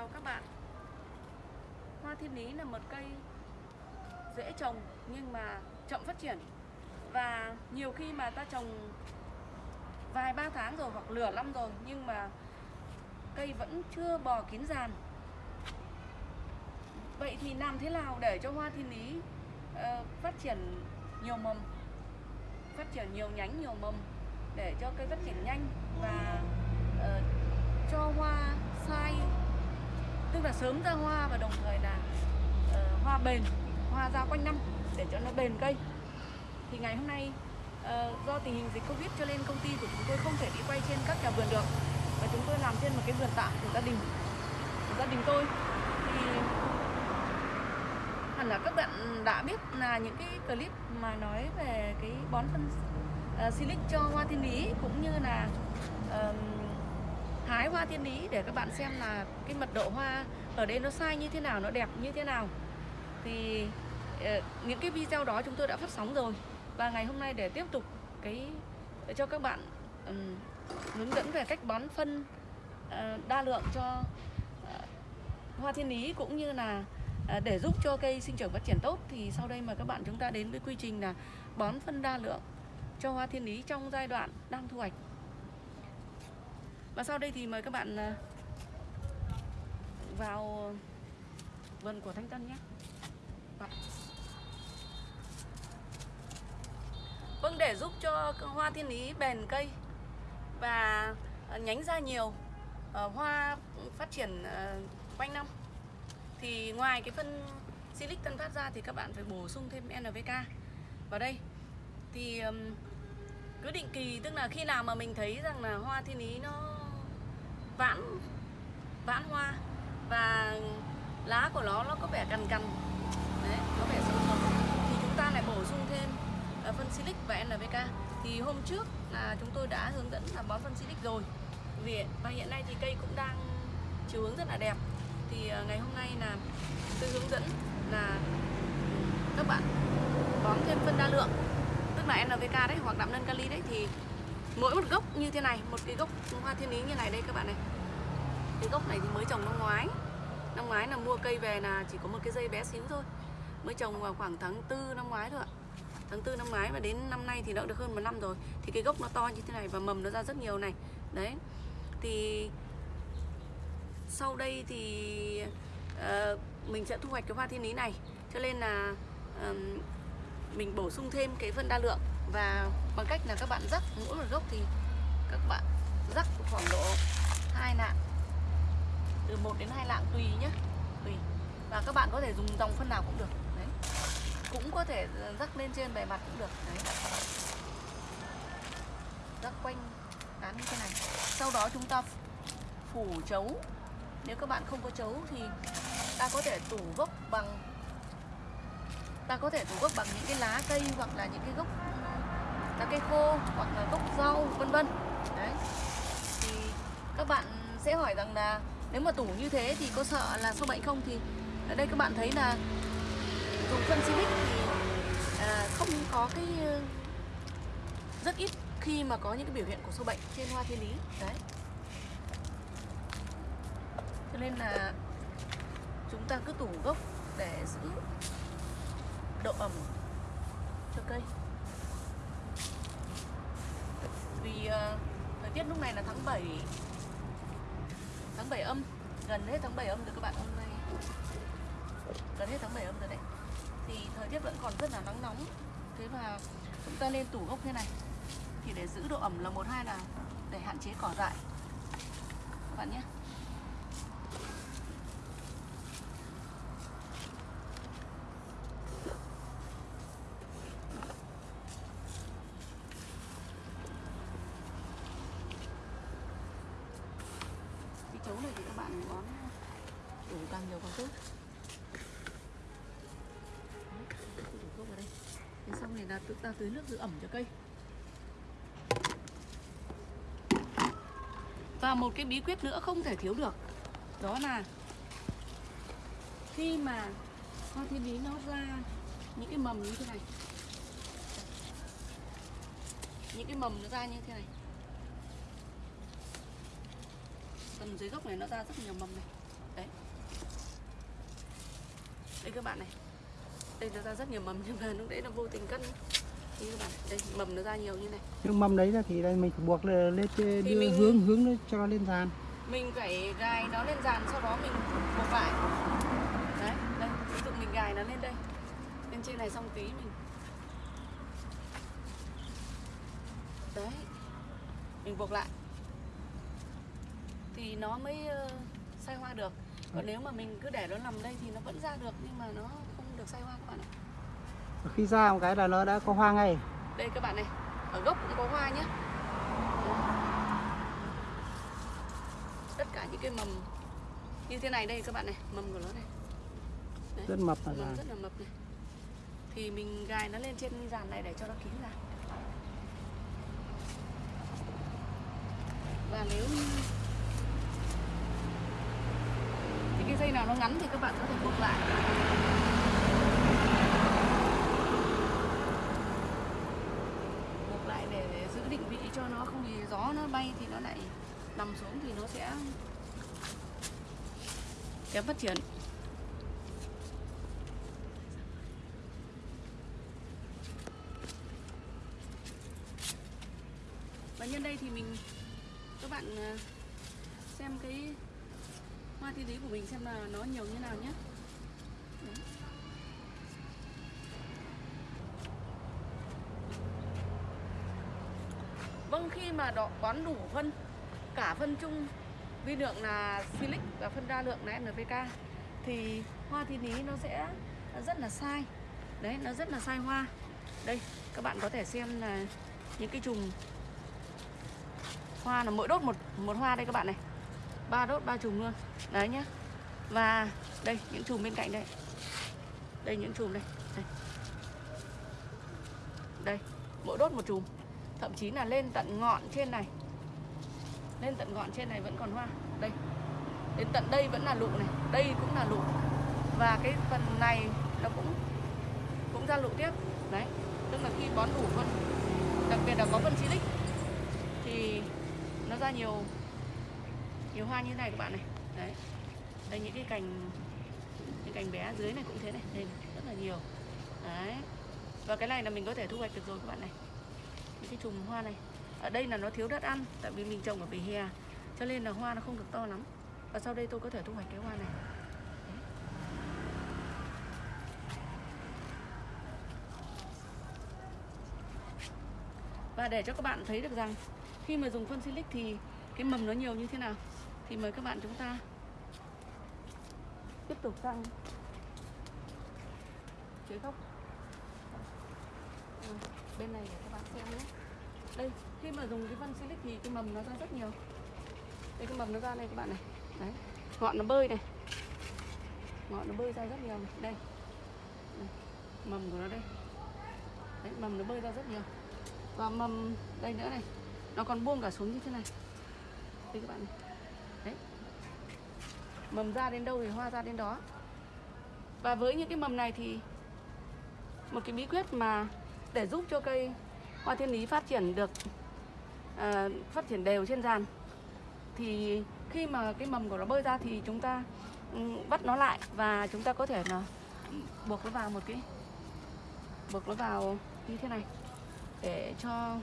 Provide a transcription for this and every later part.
chào các bạn. Hoa thiên lý là một cây dễ trồng nhưng mà chậm phát triển. Và nhiều khi mà ta trồng vài ba tháng rồi hoặc lửa năm rồi Nhưng mà cây vẫn chưa bò kín giàn Vậy thì làm thế nào để cho hoa thiên lý uh, phát triển nhiều mầm Phát triển nhiều nhánh, nhiều mầm Để cho cây phát triển nhanh và uh, cho hoa sai? Tức là sớm ra hoa và đồng thời là uh, hoa bền hoa ra quanh năm để cho nó bền cây. Thì ngày hôm nay uh, do tình hình dịch covid cho nên công ty của chúng tôi không thể đi quay trên các nhà vườn được. Và chúng tôi làm trên một cái vườn tạm của gia đình của gia đình tôi. Thì hẳn là các bạn đã biết là những cái clip mà nói về cái bón phân uh, silic cho hoa thiên lý cũng như là uh, hái hoa thiên lý để các bạn xem là cái mật độ hoa ở đây nó sai như thế nào nó đẹp như thế nào. Thì ờ, những cái video đó chúng tôi đã phát sóng rồi và ngày hôm nay để tiếp tục cái để cho các bạn um, hướng dẫn về cách bón phân uh, đa lượng cho uh, hoa thiên lý cũng như là uh, để giúp cho cây sinh trưởng phát triển tốt thì sau đây mời các bạn chúng ta đến với quy trình là bón phân đa lượng cho hoa thiên lý trong giai đoạn đang thu hoạch và sau đây thì mời các bạn à, vào vườn của Thanh Tân nhé. Vâng. vâng. Để giúp cho hoa thiên lý bền cây và à, nhánh ra nhiều à, hoa phát triển quanh năm, thì ngoài cái phân silic tân phát ra thì các bạn phải bổ sung thêm NPK vào đây, thì cứ định kỳ, tức là khi nào mà mình thấy rằng là hoa thiên lý nó vãn vãn hoa. Và lá của nó nó có vẻ cằn cằn. Đấy, có vẻ sâu sâu thì chúng ta lại bổ sung thêm à, phân silic và NPK thì hôm trước là chúng tôi đã hướng dẫn là bón phân silic rồi. Vì, và hiện nay thì cây cũng đang chiều hướng rất là đẹp. Thì à, ngày hôm nay là tôi hướng dẫn là ừ, các bạn bón thêm phân đa lượng, tức là NPK đấy, hoặc đạm nân kali đấy, thì mỗi một gốc như thế này một cái gốc hoa thiên lý như này đây các bạn này. Cái gốc này thì mới trồng năm ngoái. Năm ngoái là mua cây về là chỉ có một cái dây bé xíu thôi. Mới trồng vào khoảng tháng tư năm ngoái thôi ạ. Tháng tư năm ngoái và đến năm nay thì đã được hơn một năm rồi. Thì cái gốc nó to như thế này và mầm nó ra rất nhiều này. Đấy. Thì sau đây thì uh, mình sẽ thu hoạch cái hoa thiên lý này. Cho nên là uh, mình bổ sung thêm cái phân đa lượng và bằng cách là các bạn rắc mỗi một gốc thì các bạn rắc khoảng độ hai lạng, từ 1 đến 2 lạng tùy nhé tùy. Và các bạn có thể dùng dòng phân nào cũng được. Đấy. Cũng có thể ờ, rắc lên trên bề mặt cũng được. Đấy. Rắc quanh tán như thế này. Sau đó chúng ta phủ chấu. Nếu các bạn không có chấu thì ta có thể tủ gốc bằng, ta có thể tủ gốc bằng những cái lá cây hoặc là những cái gốc lá cây khô hoặc là gốc rau vân vân. Đấy. Thì các bạn sẽ hỏi rằng là nếu mà tủ như thế thì có sợ là sâu bệnh không? Thì ở đây các bạn thấy là dùng phân silic thì à, không có cái ờ, rất ít khi mà có những cái biểu hiện của sâu bệnh trên hoa thiên lý. Đấy. Cho nên là chúng ta cứ tủ gốc để giữ độ ẩm cho cây vì uh, Ờ, thời tiết lúc này là tháng 7 tháng 7 âm, gần hết tháng 7 âm rồi các bạn, hôm nay. Gần hết tháng 7 âm rồi đấy. Thì thời tiết vẫn còn rất là nắng nóng. Thế mà chúng ta lên tủ gốc thế này. Thì để giữ độ ẩm là một, hai là để hạn chế cỏ dại. Các bạn nhé chấu này thì các bạn bón đủ càng nhiều càng tốt. Thuốc vào đây thế xong thì là chúng ta tưới nước giữ ẩm cho cây. Và một cái bí quyết nữa không thể thiếu được, đó là khi mà hoa thiên lý nó ra những cái mầm như thế này. Những cái mầm nó ra như thế này. Phần dưới gốc này nó ra rất nhiều mầm này. Đấy. Đây các bạn này. Đây nó ra rất nhiều mầm nhưng mà lúc đấy nó vô tình các bạn đây mầm nó ra nhiều như này. Nhưng mầm đấy ra thì đây mình phải buộc lên Thì đưa mình- hướng hướng nó cho lên dàn. Mình phải gài nó lên dàn sau đó mình buộc lại. Đấy đây ví dụ mình gài nó lên đây. Lên trên này xong tí mình đấy. Mình buộc lại thì nó mới ờ, sai hoa được. Còn nếu mà mình cứ để nó nằm đây thì nó vẫn ra được nhưng mà nó không được sai hoa các bạn ạ. Khi ra một cái là nó đã có hoa ngay. Đây các bạn này ở gốc cũng có hoa nhé tất cả những cái mầm như thế này đây các bạn này mầm của nó này. Đấy, rất mập là mầm rất là mập này. Thì mình gài nó lên trên dàn này để cho nó kín ra và nếu như thì cái dây nào nó ngắn thì các bạn có thể buộc lại. Buộc lại để, để giữ định vị cho nó không thì gió nó bay thì nó lại nằm xuống thì nó sẽ kém phát triển. Và nhân đây thì mình các bạn à, xem cái hoa thi lý của mình xem là nó nhiều như nào nhé. Đấy. Vâng khi mà đọ bón đủ phân, cả phân chung, vi lượng là silic và phân đa lượng là NPK thì hoa thiên lý nó sẽ rất là sai. Đấy, nó rất là sai hoa. Đây, các bạn có thể xem là những cái chùm hoa là mỗi đốt một một hoa đây các bạn này ba đốt ba chùm luôn. Đấy nhá. Và đây những chùm bên cạnh đây. Đây những chùm đây. Đây, đây mỗi đốt một chùm. Thậm chí là lên tận ngọn trên này. Lên tận ngọn trên này vẫn còn hoa. Đây. Đến tận đây vẫn là lụ này. Đây cũng là lụ. Và cái phần này nó cũng cũng ra lụ tiếp. Đấy. Tức là khi bón đủ phân đặc biệt là có phân silic thì nó ra nhiều nhiều hoa như này các bạn này. Đấy. Đây những cái cành những cành bé dưới này cũng thế này đây này, rất là nhiều. Đấy. Và cái này là mình có thể thu hoạch được rồi các bạn này. Những cái chùm hoa này. Ở đây là nó thiếu đất ăn tại vì mình trồng ở vỉa hè cho nên là hoa nó không được to lắm. Và sau đây tôi có thể thu hoạch cái hoa này. Và để cho các bạn thấy được rằng khi mà dùng phân silic thì cái mầm nó nhiều như thế nào? Thì mời các bạn chúng ta. Tiếp tục sang. Phía góc Ừ, bên này để các bạn xem nhé. Đây khi mà dùng cái phân silic thì cái mầm nó ra rất nhiều. Đây cái mầm nó ra này các bạn này. Đấy ngọn nó bơi này. Ngọn nó bơi ra rất nhiều này. Đây mầm của nó đây. Đấy mầm nó bơi ra rất nhiều. Và mầm đây nữa này. Nó còn buông cả xuống như thế này. Đây các bạn này mầm ra đến đâu thì hoa ra đến đó. Và với những cái mầm này thì một cái bí quyết mà để giúp cho cây hoa thiên lý phát triển được à, phát triển đều trên giàn thì khi mà cái mầm của nó bơi ra thì chúng ta ừ, bắt nó lại và chúng ta có thể là buộc nó vào một cái buộc nó vào như thế này để cho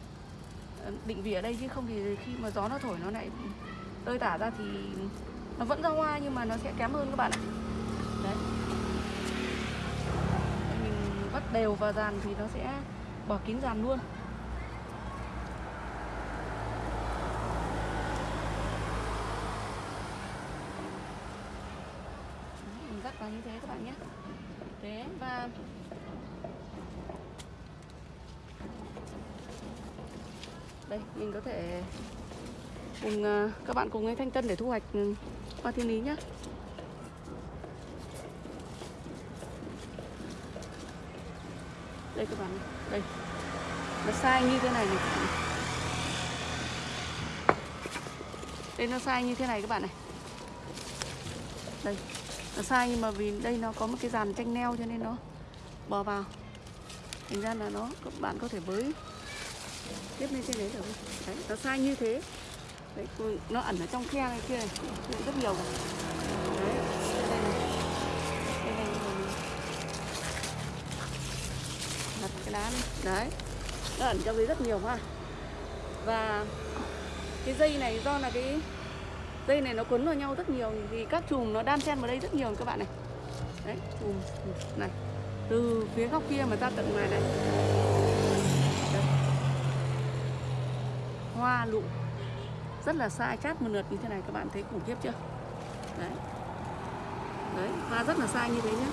ừ, định vị ở đây chứ không thì khi mà gió nó thổi nó lại tơi tả ra thì nó vẫn ra hoa nhưng mà nó sẽ kém hơn các bạn ạ. Đấy. Mình bắt đều vào dàn thì nó sẽ bỏ kín dàn luôn. Mình dắt vào như thế các bạn nhé. Thế và đây, mình có thể cùng ờ, các bạn cùng với thanh tân để thu hoạch ừ, hoa thiên lý nhé đây các bạn đây. Nó sai như thế này này. Các bạn này. đây nó sai như thế này các bạn này. Đây, nó sai nhưng mà vì đây nó có một cái dàn tranh neo cho nên nó bò vào. Thành ra là nó, các bạn có thể bới tiếp lên trên đấy được đấy, nó sai như thế. Đấy, tôi, nó ẩn ở trong khe này kia này rất nhiều. Đấy, đây này. Đây này mình đặt cái đá này. Đấy, nó ẩn trong đấy rất nhiều ha. Và cái dây này do là cái dây này nó cuốn vào nhau rất nhiều vì các chùm nó đan xen vào đây rất nhiều các bạn này. Đấy, chùm này. Từ phía góc kia mà ra tận ngoài này. Hoa lụa rất là sai chát một lượt như thế này các bạn thấy khủng khiếp chưa? Đấy. Đấy hoa rất là sai như thế nhé.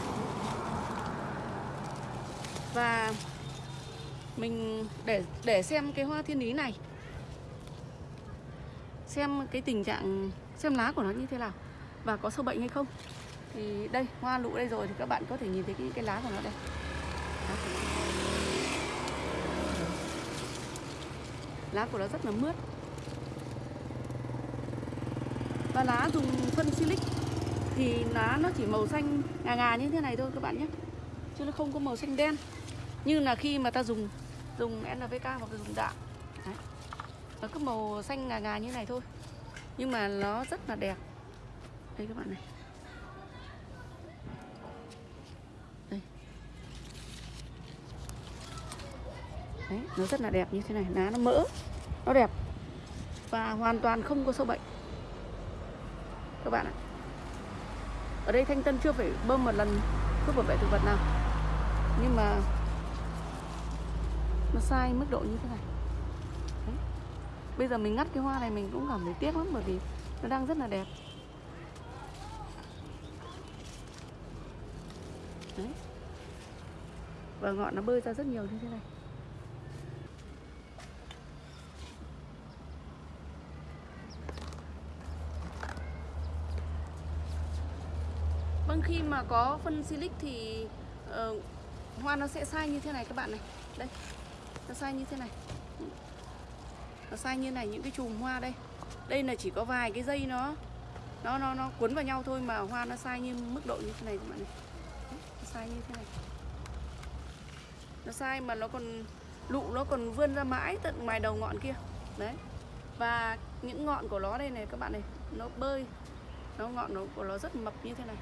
và mình để để xem cái hoa thiên lý này. Xem cái tình trạng xem lá của nó như thế nào và có sâu bệnh hay không. Thì đây hoa lụ đây rồi thì các bạn có thể nhìn thấy cái, cái lá của nó đây. Lá của nó rất là mướt và lá dùng phân silic thì lá nó chỉ màu xanh ngà ngà như thế này thôi các bạn nhé. Chứ nó không có màu xanh đen. Như là khi mà ta dùng dùng NPK hoặc là dùng đạm. Đấy. nó cứ màu xanh ngà ngà như này thôi. Nhưng mà nó rất là đẹp. Đây các bạn này. Đây. Đấy, nó rất là đẹp như thế này. Lá nó mỡ nó đẹp. Và hoàn toàn không có sâu bệnh các bạn ạ. Ở đây thanh tân chưa phải bơm một lần thuốc bảo vệ thực vật nào. Nhưng mà nó sai mức độ như thế này. Đấy. bây giờ mình ngắt cái hoa này mình cũng cảm thấy tiếc lắm, bởi vì nó đang rất là đẹp. Đấy. và ngọn nó bơi ra rất nhiều như thế này. Vâng khi mà có phân silic thì uh, hoa nó sẽ sai như thế này các bạn này. Đây nó sai như thế này. Nó sai như này những cái chùm hoa đây. Đây là chỉ có vài cái dây nó nó nó nó cuốn vào nhau thôi mà hoa nó sai như mức độ như thế này các bạn này. Nó sai như thế này. Nó sai mà nó còn lụ nó còn vươn ra mãi tận ngoài đầu ngọn kia. Đấy. Và những ngọn của nó đây này các bạn này nó bơi. Nó ngọn nó của nó rất mập như thế này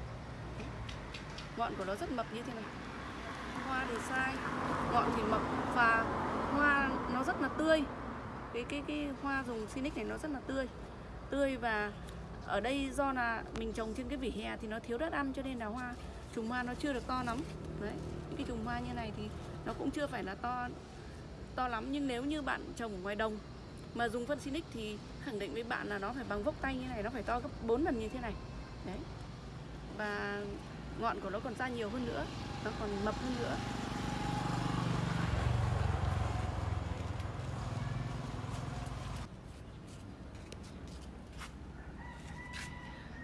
ngọn của nó rất mập như thế này. Hoa thì sai ngọn thì mập và hoa nó rất là tươi. Cái cái cái hoa dùng Sinic này nó rất là tươi. Tươi và ở đây do là mình trồng trên cái vỉa hè thì nó thiếu đất ăn cho nên là hoa chùm hoa nó chưa được to lắm. Đấy những cái chùm hoa như này thì nó cũng chưa phải là to to lắm. Nhưng nếu như bạn trồng ở ngoài đồng mà dùng phân Sinic thì khẳng định với bạn là nó phải bằng vốc tay như này, nó phải to gấp 4 lần như thế này. Đấy. Và ngọn của nó còn ra nhiều hơn nữa nó còn mập hơn nữa.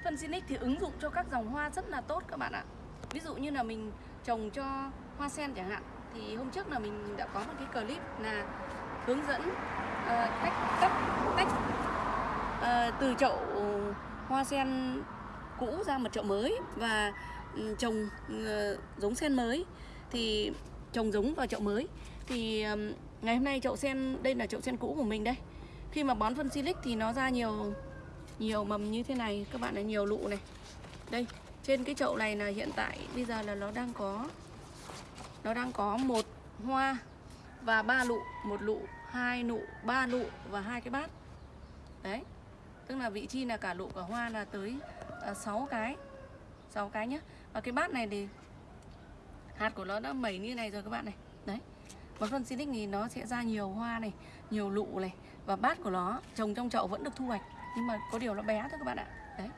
Phân Sinic thì ứng dụng cho các dòng hoa rất là tốt các bạn ạ. Ví dụ như là mình trồng cho hoa sen chẳng hạn thì hôm trước là mình đã có một cái clip là hướng dẫn uh, cách tách tách uh, từ chậu hoa sen cũ ra một chậu mới và Ừ, trồng ừ, giống sen mới. Thì trồng giống vào chậu mới. Thì ngày hôm nay chậu sen, đây là chậu sen cũ của mình đây. Khi mà bón phân silic thì nó ra nhiều nhiều mầm như thế này. Các bạn là nhiều lụ này. Đây, trên cái chậu này là hiện tại bây giờ là nó đang có, nó đang có một hoa và ba lụ. Một lụ, hai nụ, ba lụ và hai cái bát. Đấy, tức là vị trí là cả lụ cả hoa là tới à, sáu 6 cái 6 cái nhá và cái bát này thì hạt của nó đã mẩy như này rồi các bạn này. Đấy. Một phân Silic thì nó sẽ ra nhiều hoa này, nhiều lụ này và bát của nó, trồng trong chậu vẫn được thu hoạch. Nhưng mà có điều nó bé thôi các bạn ạ. Đấy.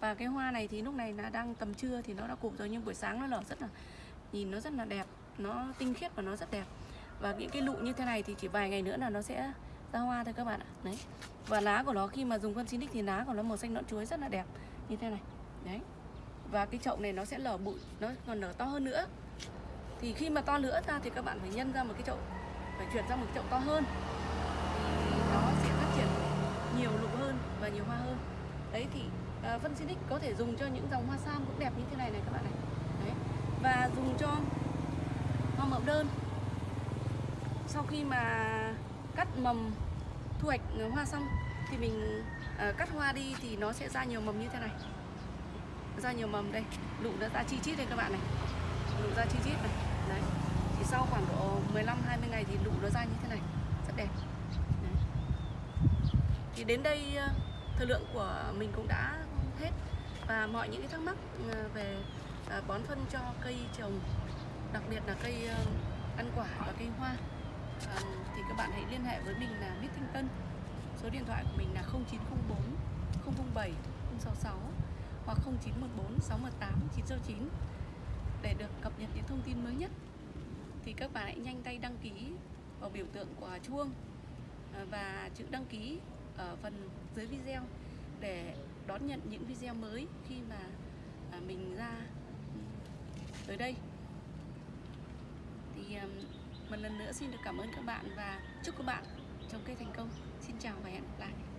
Và cái hoa này thì lúc này là đang tầm trưa thì nó đã cụp rồi nhưng buổi sáng nó nở rất là, nhìn nó rất là đẹp. Nó tinh khiết và nó rất đẹp. Và những cái lụ như thế này thì chỉ vài ngày nữa là nó sẽ ra hoa thôi các bạn ạ. Đấy. Và lá của nó khi mà dùng phân Sinic thì lá của nó màu xanh nõn chuối rất là đẹp. Như thế này. Đấy và cái chậu này nó sẽ lở bụi nó còn nở to hơn nữa. Thì khi mà to nữa ra thì các bạn phải nhân ra một cái chậu phải chuyển ra một cái chậu to hơn. Thì nó sẽ phát triển nhiều lụ hơn và nhiều hoa hơn. Đấy thì à, uh, phân Sinic có thể dùng cho những dòng hoa sam cũng đẹp như thế này này các bạn này. Đấy và dùng cho hoa mẫu đơn. Sau khi mà cắt mầm thu hoạch hoa xong thì mình uh, cắt hoa đi thì nó sẽ ra nhiều mầm như thế này ra nhiều mầm đây. Lụ đã ra chi chít đây các bạn này. Lụ ra chi chít này. Đấy. Thì sau khoảng độ 15 20 ngày thì lụ nó ra như thế này. Rất đẹp. Đấy. thì đến đây ờ, thời lượng của mình cũng đã hết. Và mọi những cái thắc mắc ờ, về ờ, bón phân cho cây trồng, đặc biệt là cây ăn quả và cây hoa thì các bạn hãy liên hệ với mình là Mít Thanh Tân. Số điện thoại của mình là 0904 007 066 hoặc 0914 618 969 để được cập nhật những thông tin mới nhất. Thì các bạn hãy nhanh tay đăng ký vào biểu tượng của chuông à, và chữ đăng ký ở phần dưới video để đón nhận những video mới khi mà à, mình ra tới đây. Thì à, một lần nữa xin được cảm ơn các bạn và chúc các bạn trồng cây thành công. Xin chào và hẹn gặp lại.